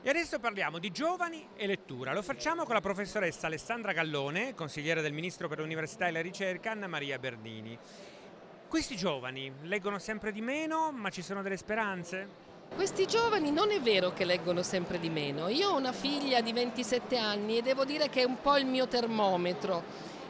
E adesso parliamo di giovani e lettura. Lo facciamo con la professoressa Alessandra Gallone, consigliere del Ministro per l'Università e la Ricerca, Anna Maria Bernini. Questi giovani leggono sempre di meno, ma ci sono delle speranze? Questi giovani non è vero che leggono sempre di meno. Io ho una figlia di 27 anni e devo dire che è un po' il mio termometro.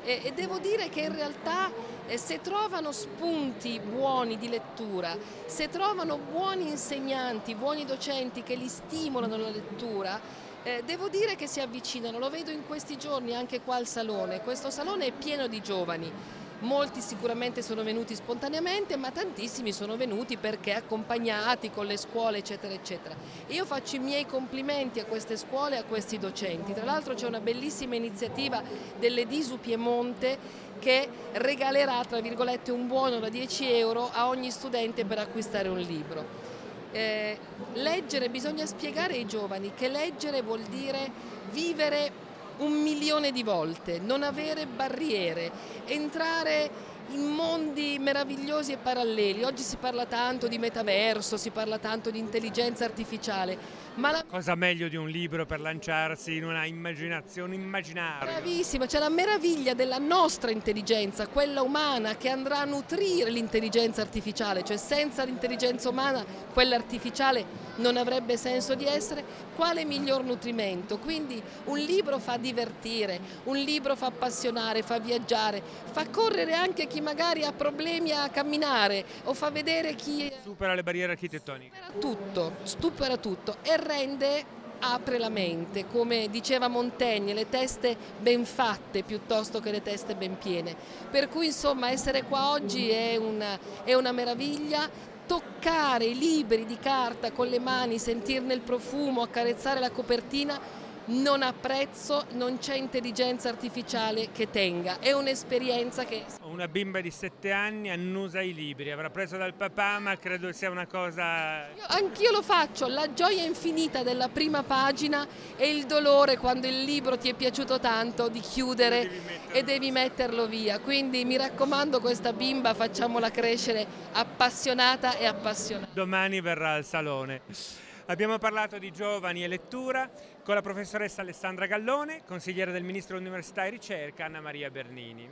E, e devo dire che in realtà eh, se trovano spunti buoni di lettura, se trovano buoni insegnanti, buoni docenti che li stimolano alla lettura, eh, devo dire che si avvicinano, lo vedo in questi giorni anche qua al salone, questo salone è pieno di giovani, molti sicuramente sono venuti spontaneamente ma tantissimi sono venuti perché accompagnati con le scuole eccetera eccetera. Io faccio i miei complimenti a queste scuole e a questi docenti, tra l'altro c'è una bellissima iniziativa dell'Edisu Piemonte che regalerà tra virgolette un buono da 10 euro a ogni studente per acquistare un libro. Eh, leggere, bisogna spiegare ai giovani che leggere vuol dire vivere un milione di volte, non avere barriere, entrare in mondi meravigliosi e paralleli. Oggi si parla tanto di metaverso, si parla tanto di intelligenza artificiale. Ma la... Cosa meglio di un libro per lanciarsi in una immaginazione immaginaria? Bravissima, c'è la meraviglia della nostra intelligenza, quella umana che andrà a nutrire l'intelligenza artificiale, cioè senza l'intelligenza umana quella artificiale non avrebbe senso di essere. Quale miglior nutrimento? Quindi un libro fa divertire, un libro fa appassionare, fa viaggiare, fa correre anche chi magari ha problemi a camminare o fa vedere chi... Supera le barriere architettoniche. Supera tutto, supera tutto e rende apre la mente, come diceva Montaigne, le teste ben fatte piuttosto che le teste ben piene. Per cui insomma essere qua oggi è una, è una meraviglia, toccare i libri di carta con le mani, sentirne il profumo, accarezzare la copertina non ha prezzo, non c'è intelligenza artificiale che tenga, è un'esperienza che... Una bimba di 7 anni annusa i libri, avrà preso dal papà ma credo sia una cosa... Anch'io lo faccio, la gioia infinita della prima pagina e il dolore quando il libro ti è piaciuto tanto di chiudere devi e devi metterlo via, quindi mi raccomando questa bimba facciamola crescere appassionata e appassionata. Domani verrà al salone. Abbiamo parlato di giovani e lettura con la professoressa Alessandra Gallone, consigliere del Ministro dell'Università e Ricerca Anna Maria Bernini.